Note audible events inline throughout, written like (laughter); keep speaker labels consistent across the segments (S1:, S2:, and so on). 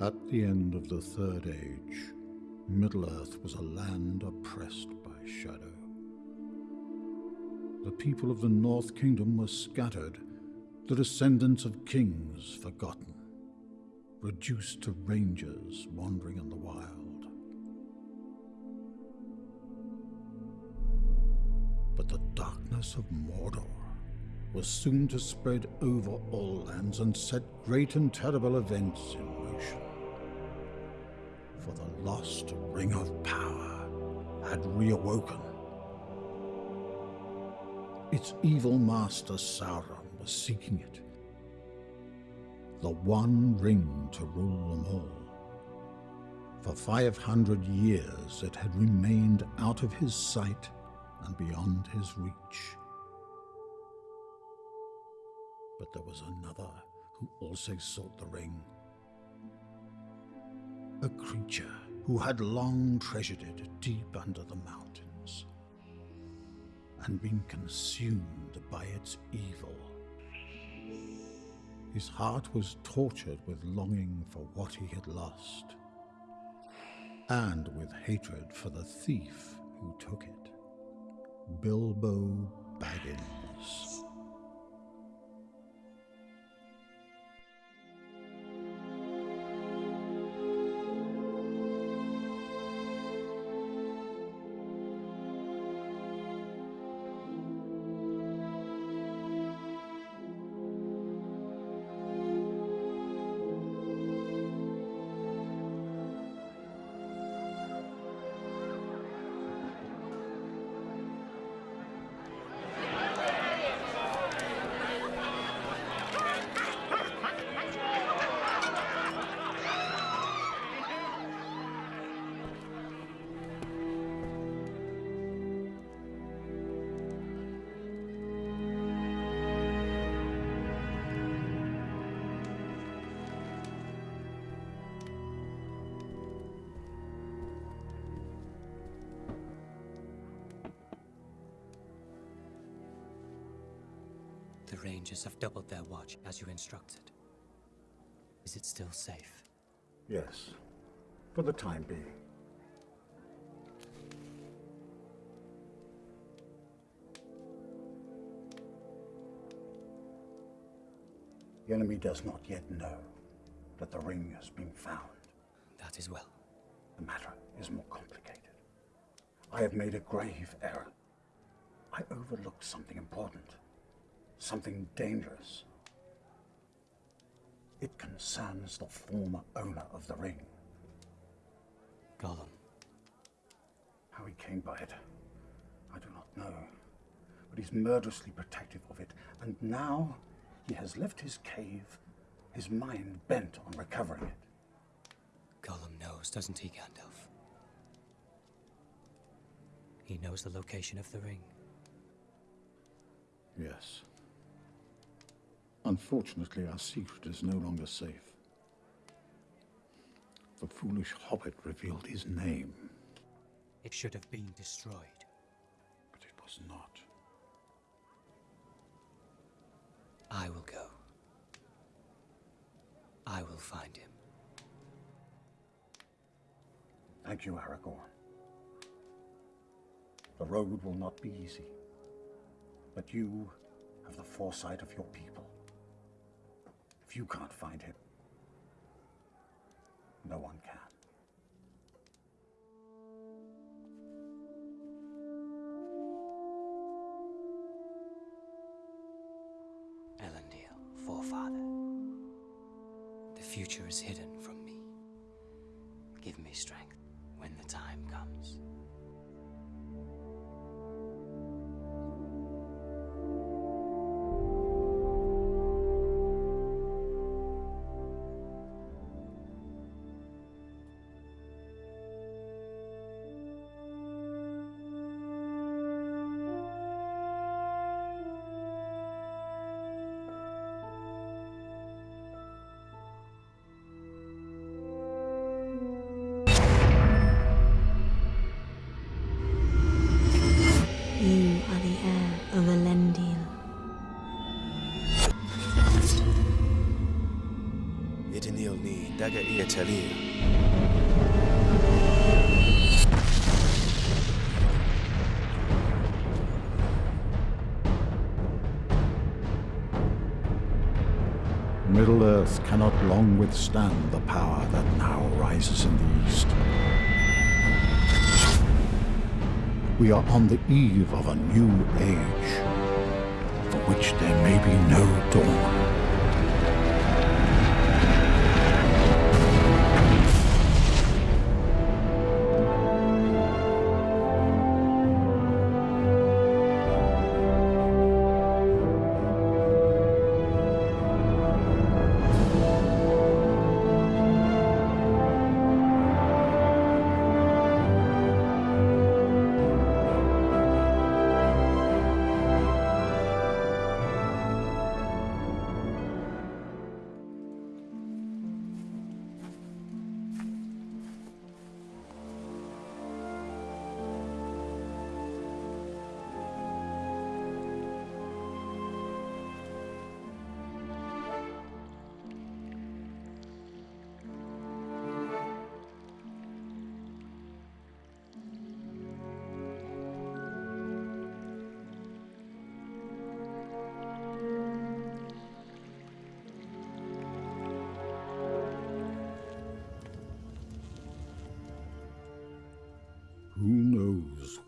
S1: At the end of the Third Age, Middle-earth was a land oppressed by shadow. The people of the North Kingdom were scattered, the descendants of kings forgotten, reduced to rangers wandering in the wild. But the darkness of Mordor was soon to spread over all lands and set great and terrible events in. For the lost Ring of Power had reawoken. Its evil master Sauron was seeking it. The one ring to rule them all. For 500 years it had remained out of his sight and beyond his reach. But there was another who also sought the ring. A creature who had long treasured it deep under the mountains and been consumed by its evil. His heart was tortured with longing for what he had lost and with hatred for the thief who took it. Bilbo Baggins.
S2: Rangers have doubled their watch, as you instructed. Is it still safe?
S1: Yes, for the time being. The enemy does not yet know that the ring has been found.
S2: That is well.
S1: The matter is more complicated. I have made a grave error. I overlooked something important, something dangerous. It concerns the former owner of the ring.
S2: Gollum.
S1: How he came by it, I do not know. But he's murderously protective of it, and now he has left his cave, his mind bent on recovering it.
S2: Gollum knows, doesn't he, Gandalf? He knows the location of the ring.
S1: Yes. Unfortunately, our secret is no longer safe. The foolish hobbit revealed his name,
S2: It should have been destroyed.
S1: but it was not.
S2: I will go. I will find him.
S1: Thank you, Aragorn. The road will not be easy, but you have the foresight of your people. If you can't find him, no one can.
S2: Elendil, forefather. The future is hidden from me. Give me strength when the time comes.
S3: Dagger Telir.
S1: Middle-earth cannot long withstand the power that now rises in the east. We are on the eve of a new age, for which there may be no dawn.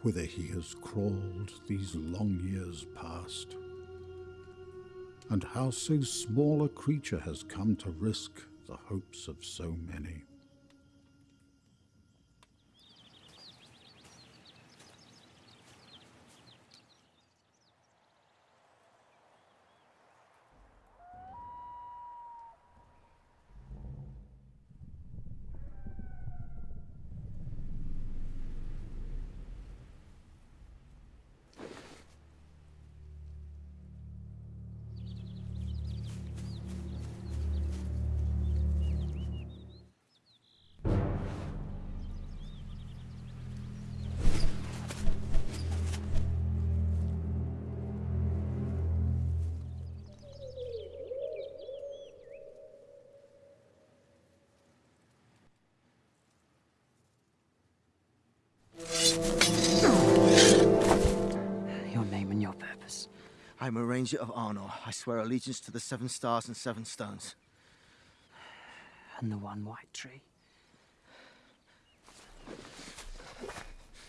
S1: Whither he has crawled these long years past? And how so small a creature has come to risk the hopes of so many?
S3: I'm a ranger of Arnor. I swear allegiance to the Seven Stars and Seven Stones.
S2: And the one white tree.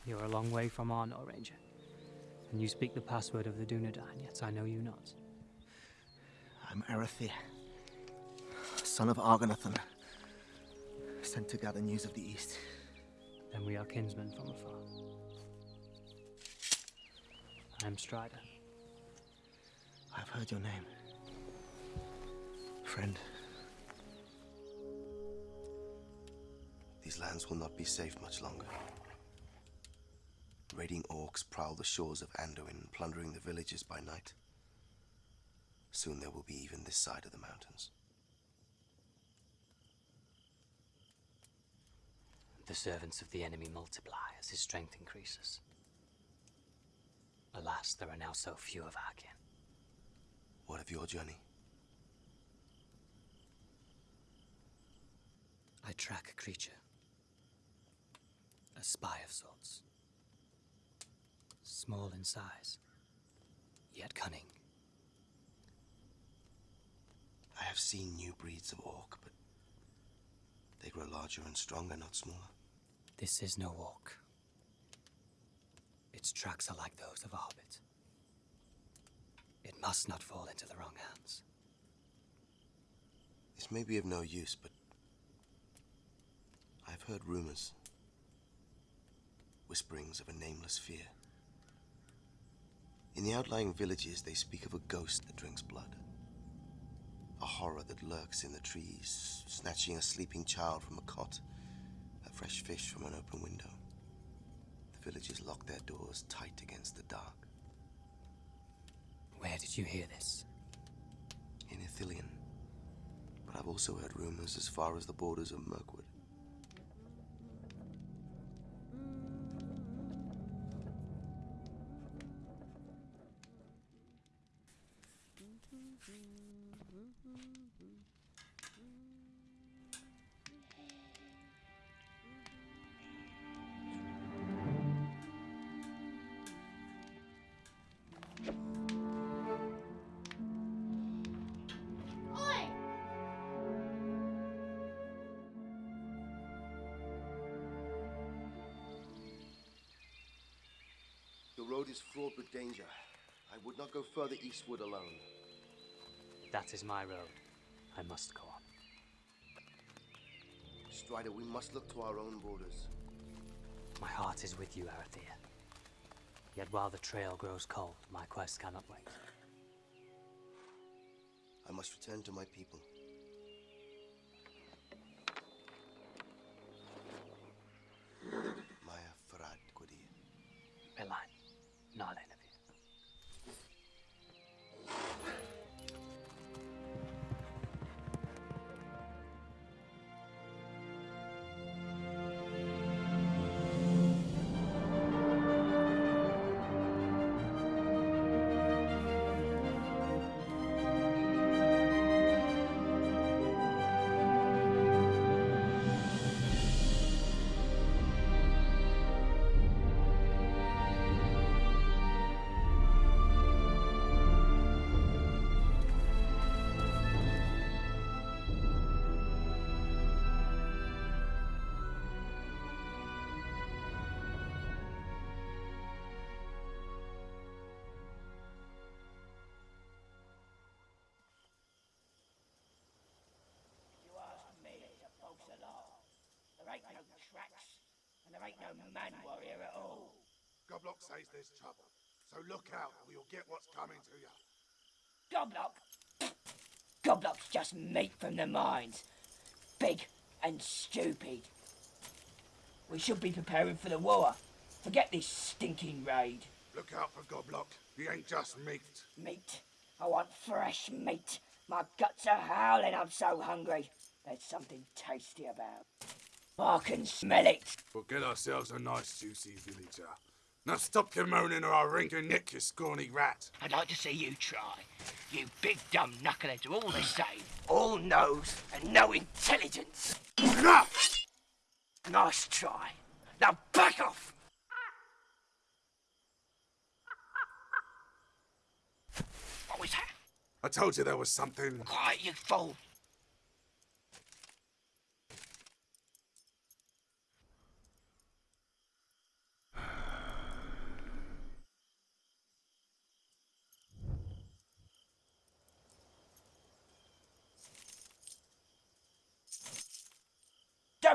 S2: You're a long way from Arnor, Ranger. And you speak the password of the Dunedain, yet I know you not.
S3: I'm Arathir, son of Argonathan, sent to gather news of the East.
S2: Then we are kinsmen from afar. I am Strider.
S3: I've heard your name. Friend.
S4: These lands will not be safe much longer. Raiding orcs prowl the shores of Anduin, plundering the villages by night. Soon there will be even this side of the mountains.
S2: The servants of the enemy multiply as his strength increases. Alas, there are now so few of our kin.
S4: What of your journey?
S2: I track a creature. A spy of sorts. Small in size, yet cunning.
S4: I have seen new breeds of orc, but they grow larger and stronger, not smaller.
S2: This is no orc. Its tracks are like those of a hobbit. It must not fall into the wrong hands.
S4: This may be of no use, but I've heard rumors. Whisperings of a nameless fear. In the outlying villages, they speak of a ghost that drinks blood. A horror that lurks in the trees, snatching a sleeping child from a cot, a fresh fish from an open window. The villagers lock their doors tight against the dark.
S2: Where did you hear this?
S4: In Ithilien. But I've also heard rumors as far as the borders of Mirkwood. Eastward alone.
S2: That is my road. I must go on.
S4: Strider, we must look to our own borders.
S2: My heart is with you, Arathir. Yet while the trail grows cold, my quest cannot wait.
S4: I must return to my people.
S5: Ain't no man warrior at all.
S6: Goblock says there's trouble. So look out or you'll get what's coming to you.
S5: Goblock? Goblock's just meat from the mines. Big and stupid. We should be preparing for the war. Forget this stinking raid.
S6: Look out for Goblock. He ain't just meat.
S5: Meat. I want fresh meat. My guts are howling, I'm so hungry. There's something tasty about. I can smell it.
S6: We'll get ourselves a nice juicy villager. Uh. Now stop your moaning or I'll wring your neck, you scrawny rat.
S5: I'd like to see you try. You big dumb knuckleheads are all the (sighs) same. All nose and no intelligence.
S6: Enough!
S5: Nice try. Now back off! (laughs) What was that?
S6: I told you there was something.
S5: Quiet, you fool.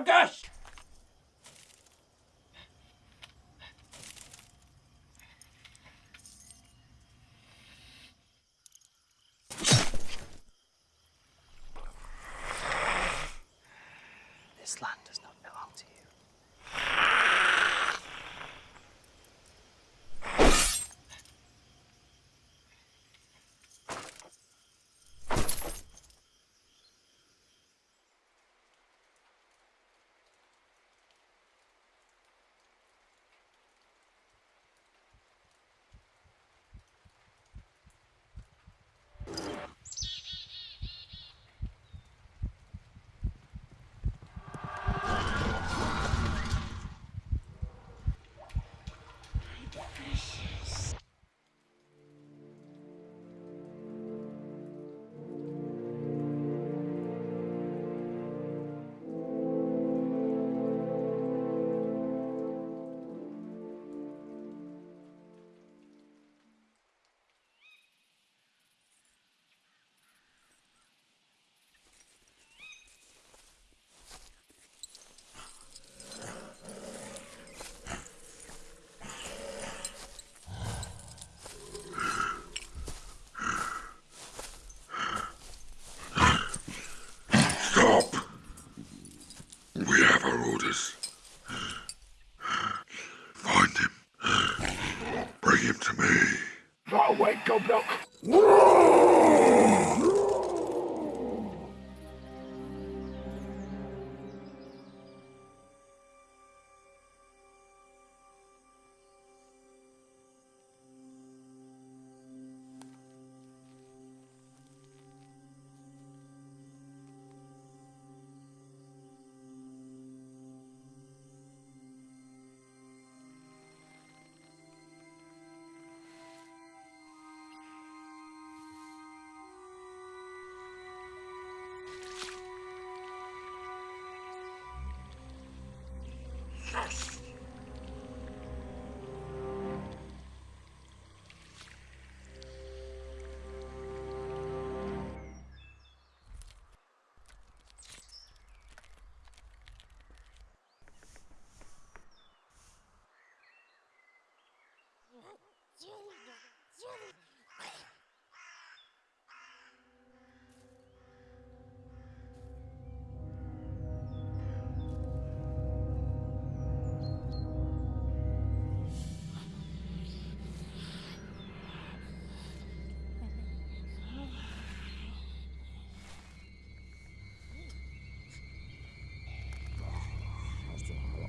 S5: Douglas!
S2: This land does
S5: Right away,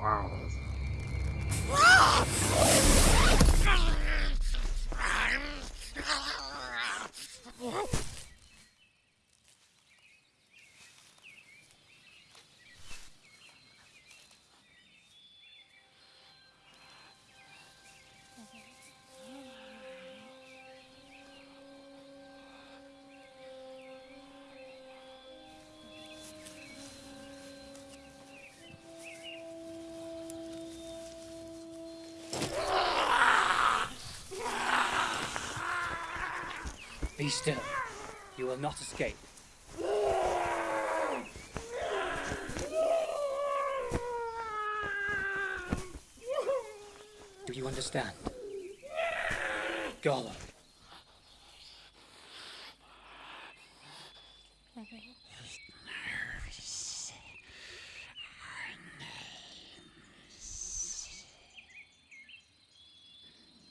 S7: fathers.
S2: Be still. You will not escape. Do you understand? Gollum.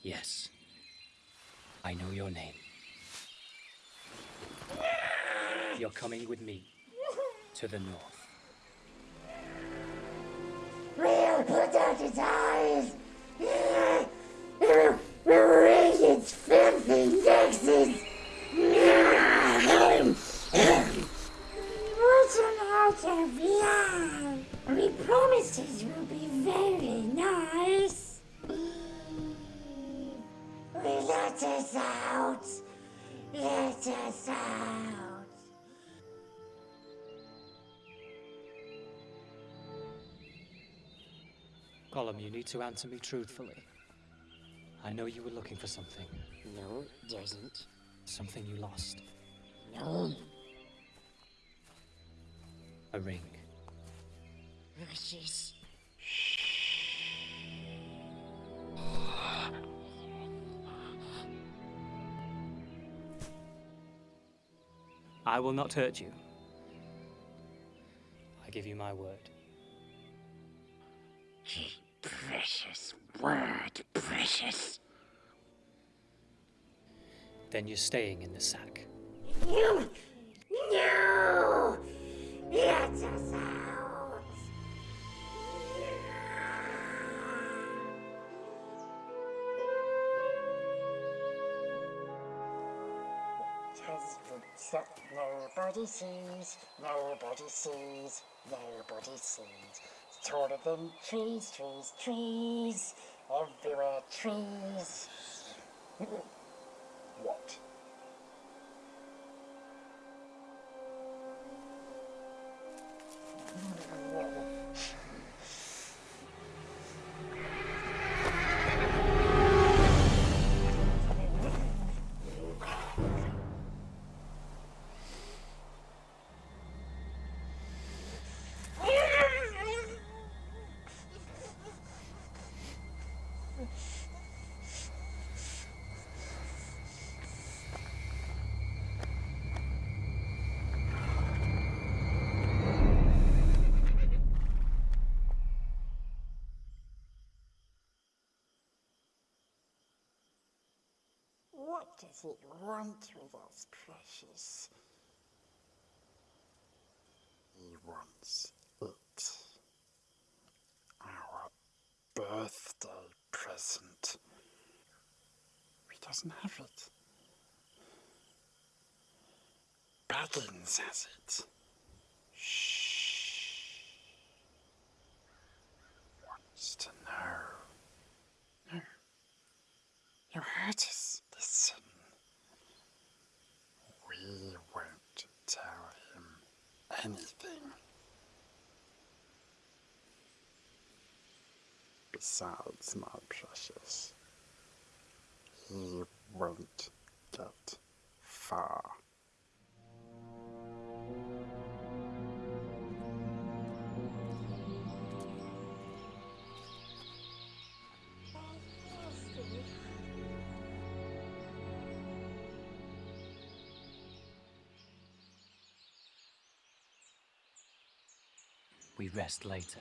S2: Yes. I know your name. You're coming with me to Gollum, you need to answer me truthfully. I know you were looking for something.
S8: No, it doesn't.
S2: Something you lost.
S8: No.
S2: A ring.
S8: Precious.
S2: I will not hurt you. I give you my word.
S8: Word, precious.
S2: Then you're staying in the sack.
S8: No! No! Let us out! Nobody sees, nobody sees, nobody sees. Taller than trees, trees, trees. Everywhere trees. (laughs)
S7: What
S8: does it want with us, precious?
S7: He wants it. Our birthday present. He doesn't have it. Baggins has it. Shh. Wants to know. No. You heard us. Listen. We won't tell him anything. Besides, my precious, he won't get far.
S2: Rest later.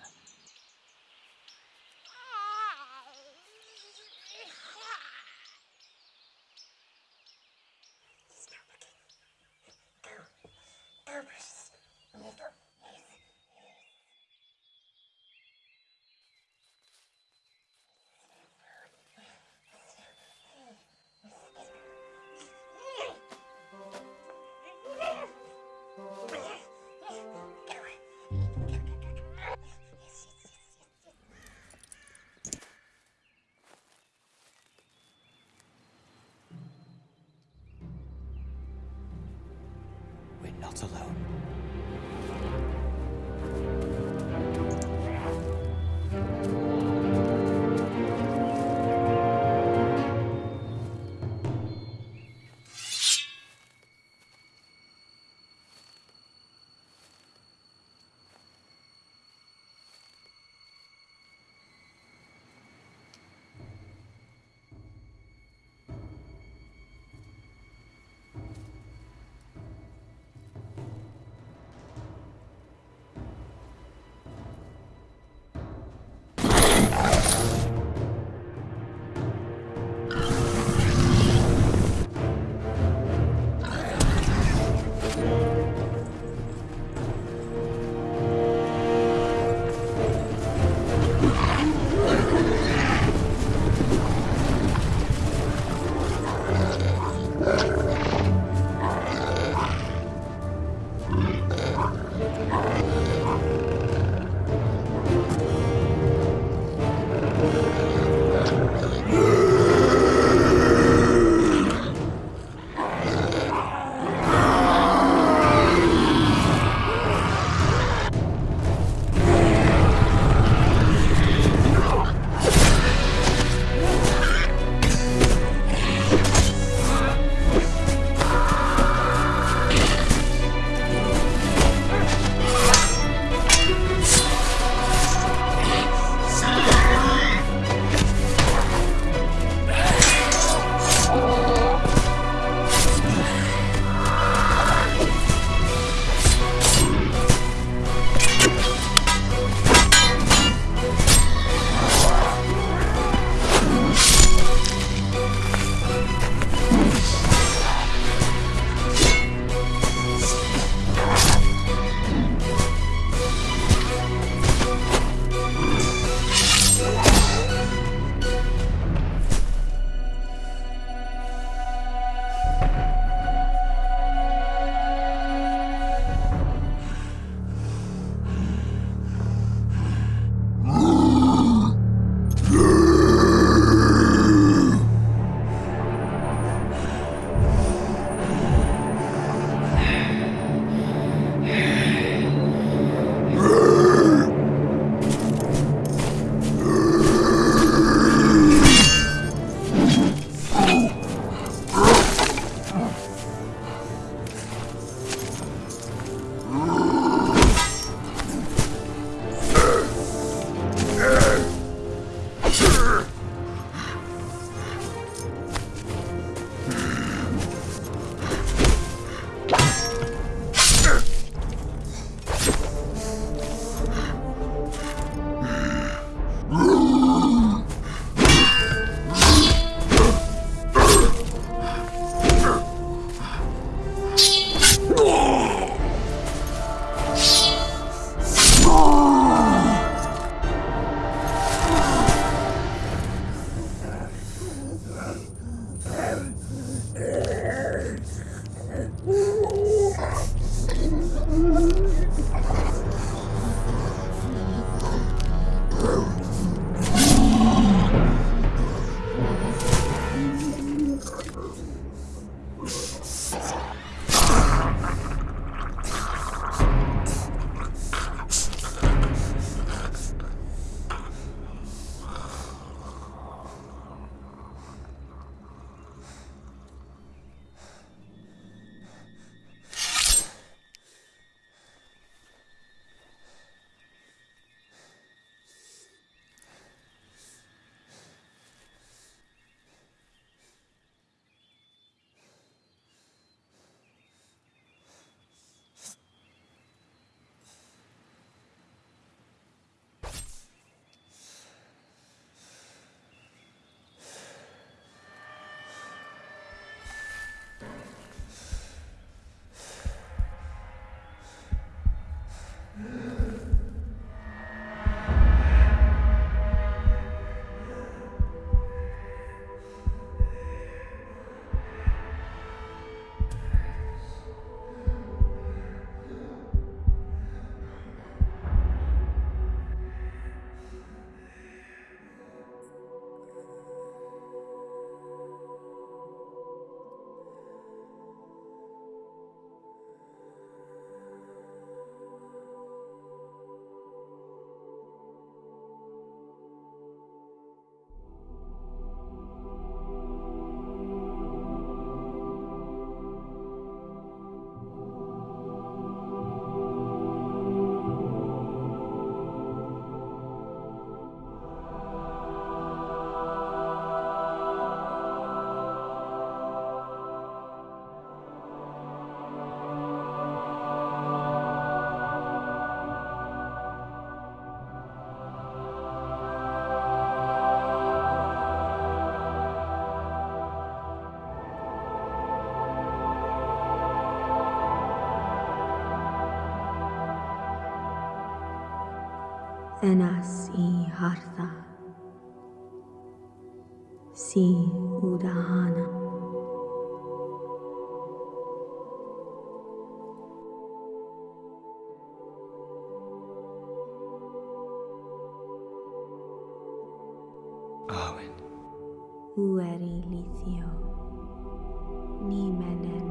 S2: We're not alone.
S9: Tenasihartha Si Udahana
S2: Amen.
S9: Ueri litio, ni menen.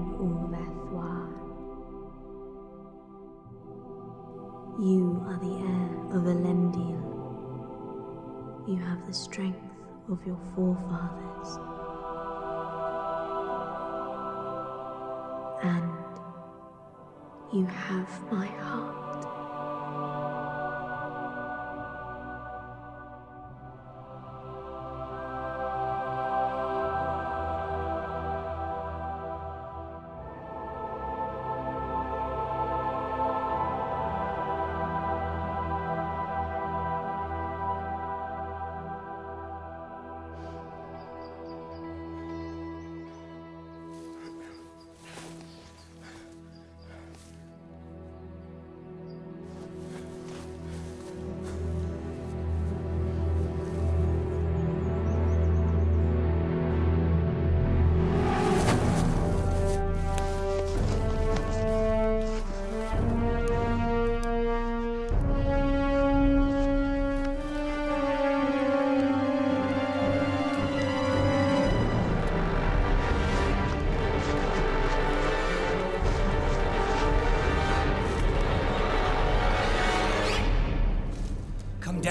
S9: You have the strength of your forefathers. And you have my heart.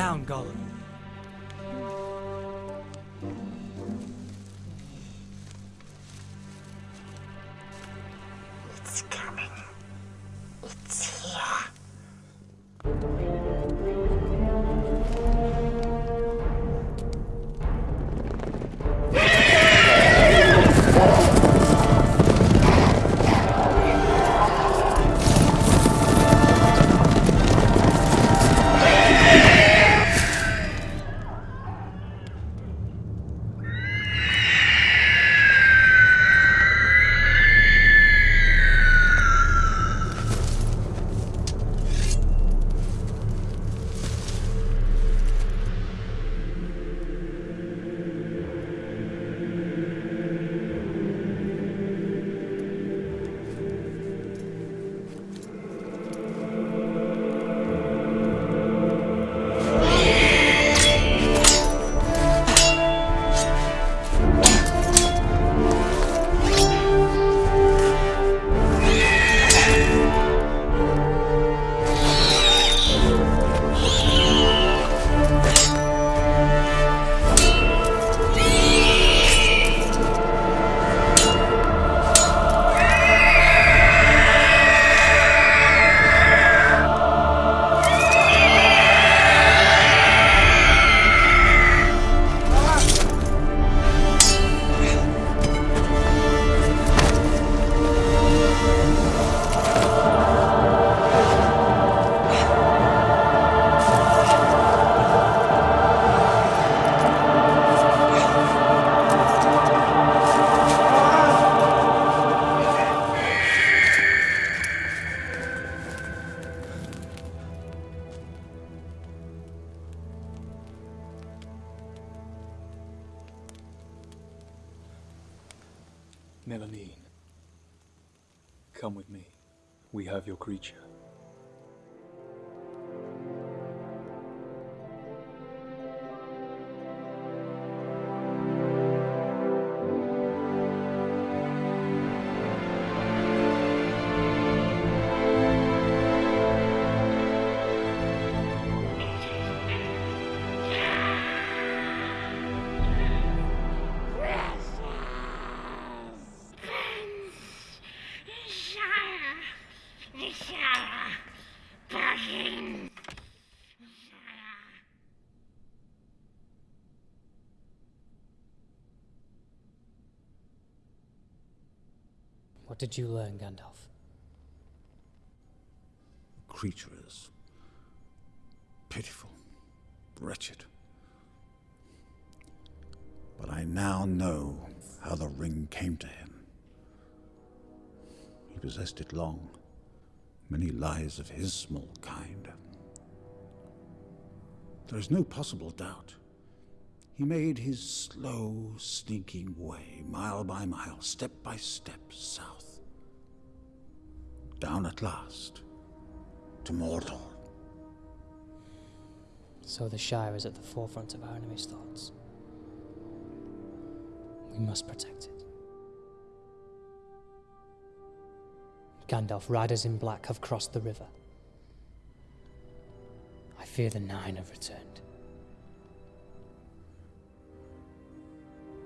S2: Down, Gollum. Did you learn, Gandalf?
S1: creature is pitiful, wretched. But I now know how the ring came to him. He possessed it long, many lives of his small kind. There is no possible doubt. He made his slow, sneaking way, mile by mile, step by step, south. Down at last to Mordor.
S2: So the Shire is at the forefront of our enemy's thoughts. We must protect it. Gandalf, riders in black, have crossed the river. I fear the Nine have returned.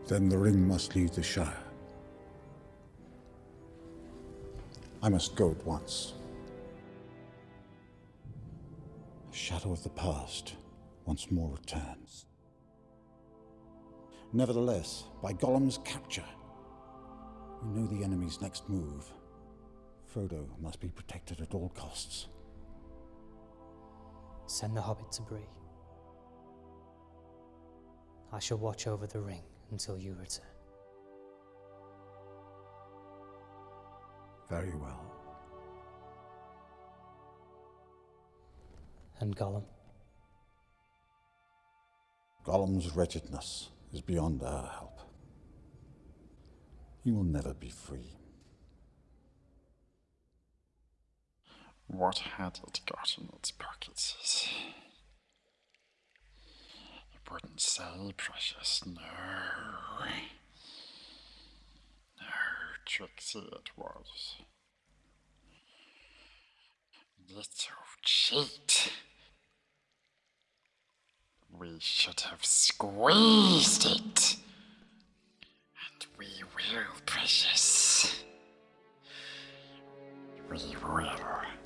S1: Then the ring must leave the Shire. I must go at once. The shadow of the past once more returns. Nevertheless, by Gollum's capture, we know the enemy's next move. Frodo must be protected at all costs.
S2: Send the Hobbit to Bree. I shall watch over the ring until you return.
S1: Very well.
S2: And Gollum?
S1: Gollum's wretchedness is beyond our help. He will never be free.
S7: What had it got in its pockets? It wouldn't say, precious, no. No, Trixie it was. Little cheat. We should have squeezed it. And we will, precious. We will.